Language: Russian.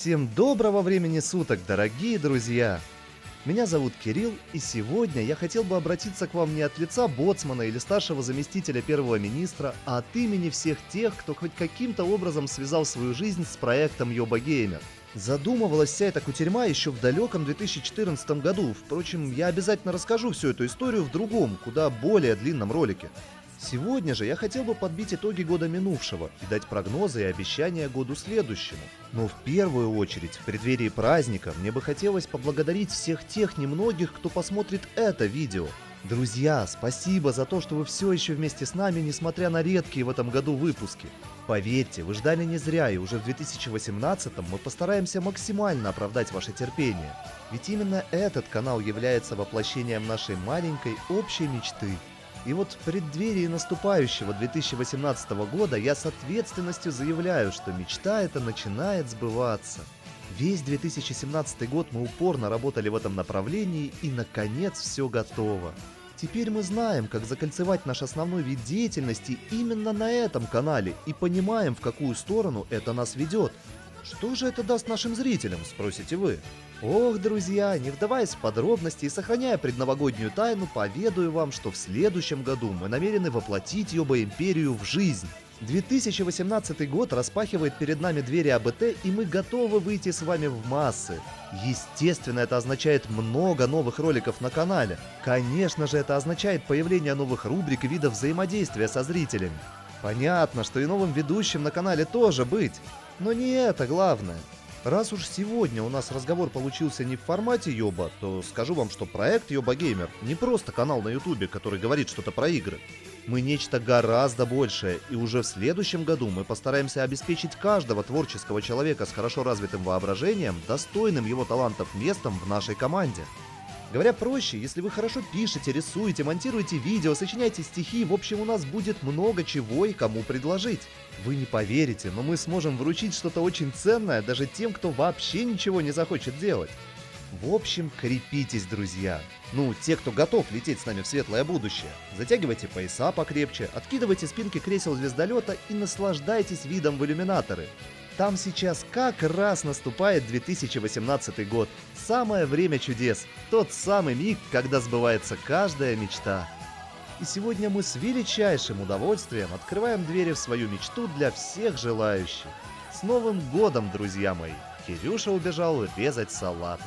Всем доброго времени суток, дорогие друзья! Меня зовут Кирилл, и сегодня я хотел бы обратиться к вам не от лица боцмана или старшего заместителя первого министра, а от имени всех тех, кто хоть каким-то образом связал свою жизнь с проектом Йоба Геймер. Задумывалась вся эта кутерьма еще в далеком 2014 году. Впрочем, я обязательно расскажу всю эту историю в другом, куда более длинном ролике. Сегодня же я хотел бы подбить итоги года минувшего и дать прогнозы и обещания году следующему. Но в первую очередь, в преддверии праздника, мне бы хотелось поблагодарить всех тех немногих, кто посмотрит это видео. Друзья, спасибо за то, что вы все еще вместе с нами, несмотря на редкие в этом году выпуски. Поверьте, вы ждали не зря, и уже в 2018 мы постараемся максимально оправдать ваше терпение. Ведь именно этот канал является воплощением нашей маленькой общей мечты – и вот в преддверии наступающего 2018 года я с ответственностью заявляю, что мечта эта начинает сбываться. Весь 2017 год мы упорно работали в этом направлении и наконец все готово. Теперь мы знаем, как закольцевать наш основной вид деятельности именно на этом канале и понимаем, в какую сторону это нас ведет. Что же это даст нашим зрителям, спросите вы? Ох, друзья, не вдаваясь в подробности и сохраняя предновогоднюю тайну, поведаю вам, что в следующем году мы намерены воплотить Йоба Империю в жизнь. 2018 год распахивает перед нами двери АБТ, и мы готовы выйти с вами в массы. Естественно, это означает много новых роликов на канале. Конечно же, это означает появление новых рубрик и видов взаимодействия со зрителями. Понятно, что и новым ведущим на канале тоже быть. Но не это главное. Раз уж сегодня у нас разговор получился не в формате Йоба, то скажу вам, что проект Йоба Геймер не просто канал на Ютубе, который говорит что-то про игры. Мы нечто гораздо большее, и уже в следующем году мы постараемся обеспечить каждого творческого человека с хорошо развитым воображением достойным его талантов местом в нашей команде. Говоря проще, если вы хорошо пишете, рисуете, монтируете видео, сочиняете стихи, в общем у нас будет много чего и кому предложить. Вы не поверите, но мы сможем вручить что-то очень ценное даже тем, кто вообще ничего не захочет делать. В общем, крепитесь, друзья. Ну, те, кто готов лететь с нами в светлое будущее. Затягивайте пояса покрепче, откидывайте спинки кресел звездолета и наслаждайтесь видом в иллюминаторы. Там сейчас как раз наступает 2018 год. Самое время чудес. Тот самый миг, когда сбывается каждая мечта. И сегодня мы с величайшим удовольствием открываем двери в свою мечту для всех желающих. С Новым годом, друзья мои! Кирюша убежал резать салаты.